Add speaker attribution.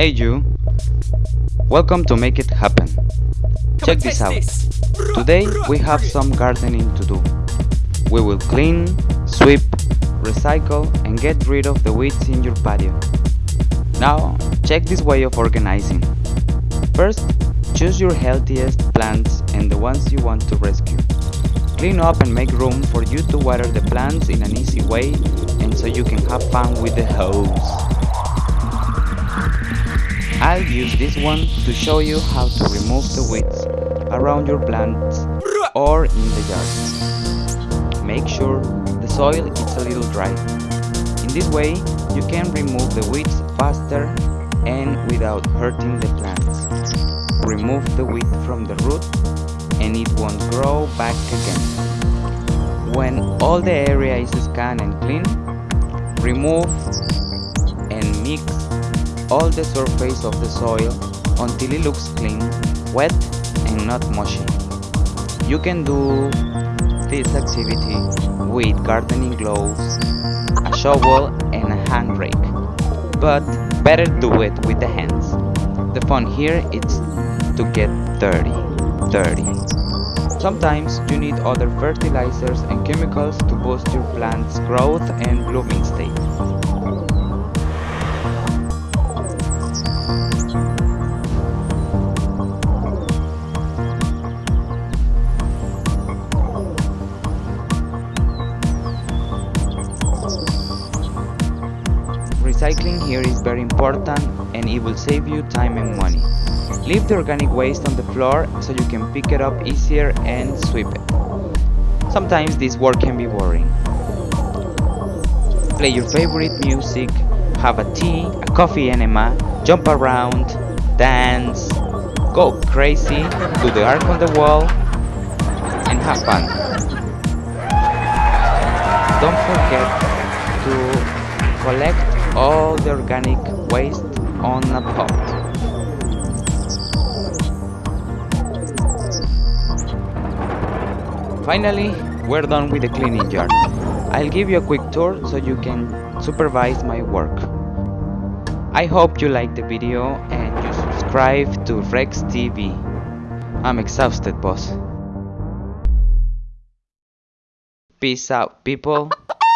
Speaker 1: Hey you! Welcome to Make It Happen. Check this out. Today we have some gardening to do. We will clean, sweep, recycle and get rid of the weeds in your patio. Now check this way of organizing. First, choose your healthiest plants and the ones you want to rescue. Clean up and make room for you to water the plants in an easy way and so you can have fun with the hose. This one to show you how to remove the weeds around your plants or in the yard. Make sure the soil is a little dry. In this way, you can remove the weeds faster and without hurting the plants. Remove the weed from the root and it won't grow back again. When all the area is scanned and clean, remove and mix all the surface of the soil until it looks clean, wet and not mushy. You can do this activity with gardening gloves, a shovel and a hand rake, but better do it with the hands. The fun here is to get dirty, dirty. Sometimes you need other fertilizers and chemicals to boost your plant's growth and blooming state. Recycling here is very important and it will save you time and money. Leave the organic waste on the floor so you can pick it up easier and sweep it. Sometimes this work can be boring. Play your favorite music, have a tea, a coffee enema, jump around, dance, go crazy, do the arc on the wall, and have fun. Don't forget to collect all the organic waste on a pot. Finally, we're done with the cleaning yard. I'll give you a quick tour so you can supervise my work. I hope you liked the video and you subscribe to Rex TV. I'm exhausted, boss. Peace out, people.